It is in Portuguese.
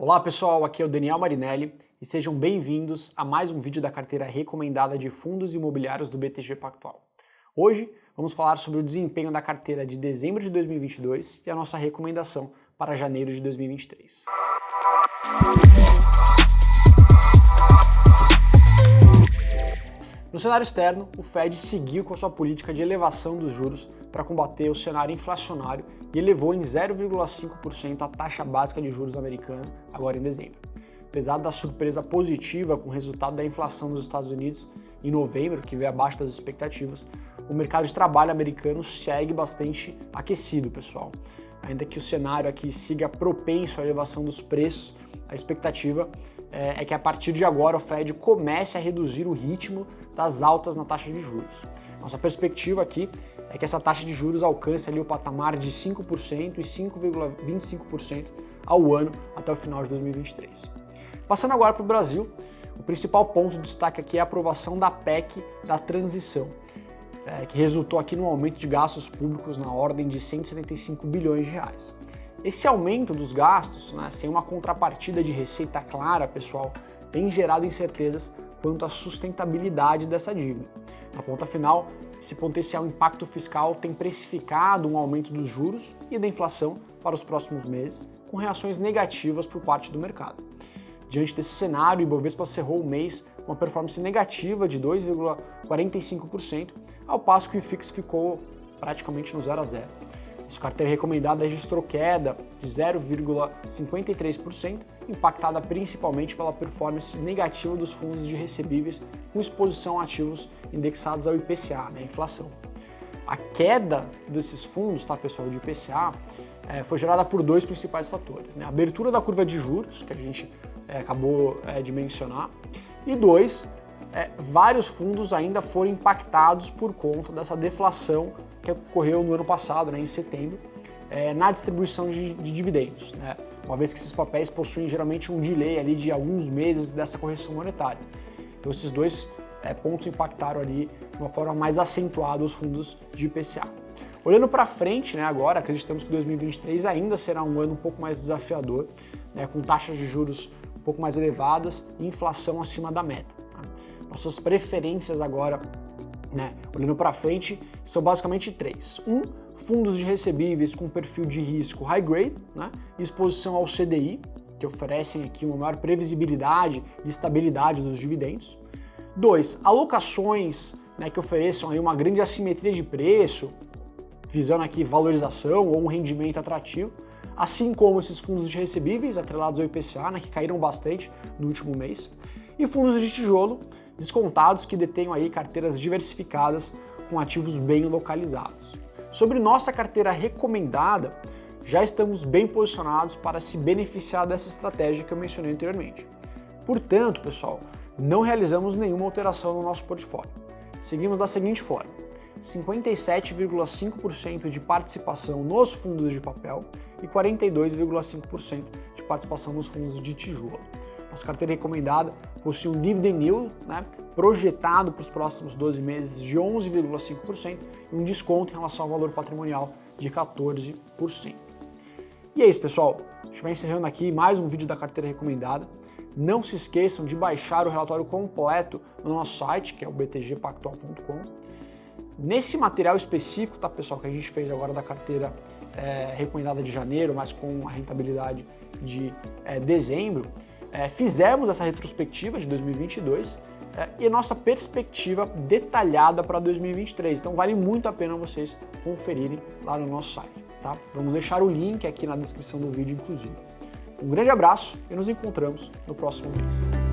Olá pessoal, aqui é o Daniel Marinelli e sejam bem-vindos a mais um vídeo da carteira recomendada de fundos imobiliários do BTG Pactual. Hoje vamos falar sobre o desempenho da carteira de dezembro de 2022 e a nossa recomendação para janeiro de 2023. No cenário externo, o Fed seguiu com a sua política de elevação dos juros para combater o cenário inflacionário e elevou em 0,5% a taxa básica de juros americana agora em dezembro. Apesar da surpresa positiva com o resultado da inflação nos Estados Unidos em novembro, que veio abaixo das expectativas, o mercado de trabalho americano segue bastante aquecido, pessoal. Ainda que o cenário aqui siga propenso à elevação dos preços, a expectativa é, é que a partir de agora o Fed comece a reduzir o ritmo das altas na taxa de juros. Nossa perspectiva aqui é que essa taxa de juros alcance ali o patamar de 5% e 5,25% ao ano até o final de 2023. Passando agora para o Brasil, o principal ponto de destaque aqui é a aprovação da PEC da transição, é, que resultou aqui no aumento de gastos públicos na ordem de 175 bilhões de reais. Esse aumento dos gastos, né, sem uma contrapartida de receita clara, pessoal, tem gerado incertezas quanto à sustentabilidade dessa dívida. Na ponta final, esse potencial impacto fiscal tem precificado um aumento dos juros e da inflação para os próximos meses, com reações negativas por parte do mercado. Diante desse cenário, o Ibovespa cerrou o mês com uma performance negativa de 2,45%, ao passo que o IFIX ficou praticamente no 0 a 0. Sua carteira recomendada registrou queda de 0,53%, impactada principalmente pela performance negativa dos fundos de recebíveis com exposição a ativos indexados ao IPCA, né, inflação. A queda desses fundos, tá, pessoal, de IPCA, é, foi gerada por dois principais fatores. Né? A abertura da curva de juros, que a gente é, acabou é, de mencionar, e dois, é, vários fundos ainda foram impactados por conta dessa deflação que ocorreu no ano passado, né, em setembro, é, na distribuição de, de dividendos, né, uma vez que esses papéis possuem geralmente um delay ali de alguns meses dessa correção monetária. Então esses dois é, pontos impactaram ali de uma forma mais acentuada os fundos de IPCA. Olhando para frente, né, agora acreditamos que 2023 ainda será um ano um pouco mais desafiador, né, com taxas de juros um pouco mais elevadas e inflação acima da meta. Tá? Nossas preferências agora, né, olhando para frente, são basicamente três. Um, fundos de recebíveis com perfil de risco high grade, né, exposição ao CDI, que oferecem aqui uma maior previsibilidade e estabilidade dos dividendos. Dois, alocações né, que ofereçam aí uma grande assimetria de preço, visando aqui valorização ou um rendimento atrativo, assim como esses fundos de recebíveis atrelados ao IPCA, né, que caíram bastante no último mês, e fundos de tijolo descontados que detenham aí carteiras diversificadas com ativos bem localizados. Sobre nossa carteira recomendada, já estamos bem posicionados para se beneficiar dessa estratégia que eu mencionei anteriormente. Portanto, pessoal, não realizamos nenhuma alteração no nosso portfólio. Seguimos da seguinte forma: 57,5% de participação nos fundos de papel e 42,5% de participação nos fundos de tijolo. Nossa carteira recomendada possui um dividend yield né, projetado para os próximos 12 meses de 11,5% e um desconto em relação ao valor patrimonial de 14%. E é isso, pessoal. A gente vai encerrando aqui mais um vídeo da carteira recomendada. Não se esqueçam de baixar o relatório completo no nosso site, que é o btgpactual.com. Nesse material específico, tá, pessoal, que a gente fez agora da carteira é, recomendada de janeiro, mas com a rentabilidade de é, dezembro, é, fizemos essa retrospectiva de 2022 é, e nossa perspectiva detalhada para 2023. Então vale muito a pena vocês conferirem lá no nosso site. Tá? Vamos deixar o link aqui na descrição do vídeo, inclusive. Um grande abraço e nos encontramos no próximo mês.